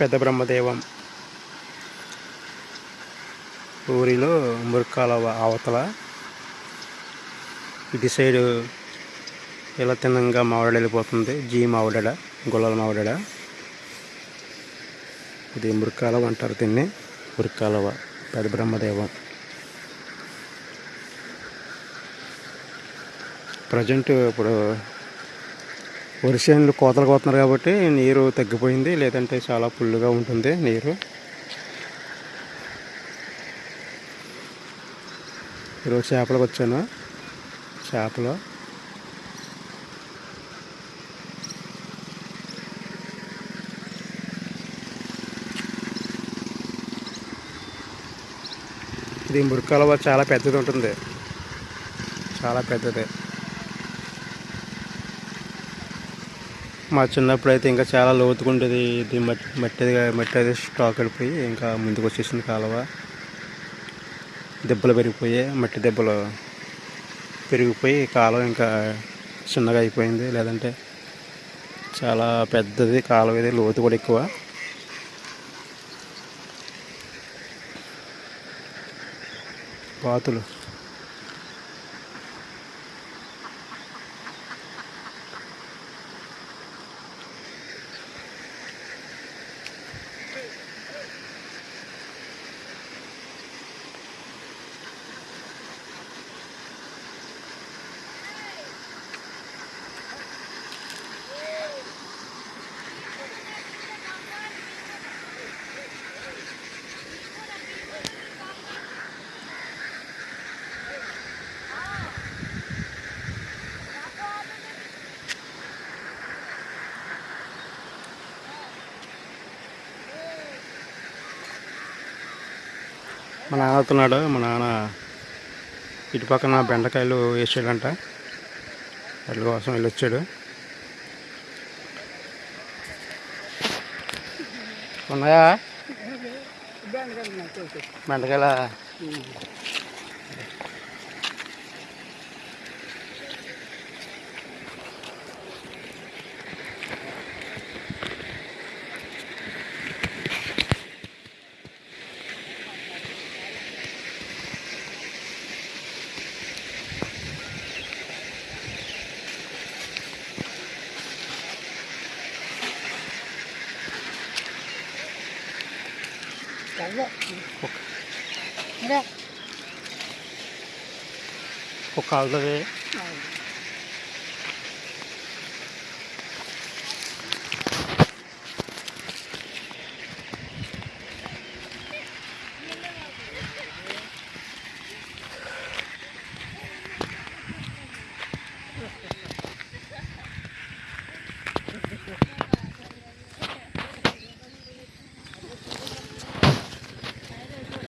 పెద్ద బ్రహ్మదేవం. ఊరిలో మురికాల అవతల ఇటు సైడు ఇలా తిన్నంగా మావిడ వెళ్ళిపోతుంది. జీ మావిడ గుల్లల మావిడ ఇది మురికాలవ అంటారు దీన్ని. మురికాలవ పెద్ద బ్రహ్మదేవం. ప్రజెంట్ ఇప్పుడు వరిసేనులు కోతలు కోతున్నారు కాబట్టి నీరు తగ్గిపోయింది లేదంటే చాలా ఫుల్గా ఉంటుంది నీరు. ఈరోజు చేపలకు వచ్చాను. చేపలు. ఇది మురికాలవ చాలా పెద్దది ఉంటుంది. చాలా పెద్దది. మా చిన్నప్పుడు అయితే ఇంకా చాలా లోతుకుండేది ఇది మట్టి మట్టి మట్టి అది స్టాక్ వెళ్ళిపోయి ఇంకా ముందుకు వచ్చేసింది కాలువ. దెబ్బలు పెరిగిపోయాయి మట్టి దెబ్బలు పెరిగిపోయి కాలువ ఇంకా చిన్నగా అయిపోయింది. లేదంటే చాలా పెద్దది కాలువ ఇది లోతు కూడా ఎక్కువ. బాతులు. మా నాన్న అవుతున్నాడు మా నాన్న ఇటు పక్కన బెండకాయలు వేసాడంట. వాటి కోసం వెళ్ళి వచ్చాడు ఉన్నాయా? బెండకాయల Allah. Kok. Bırak. Kokaldı ve Aynen.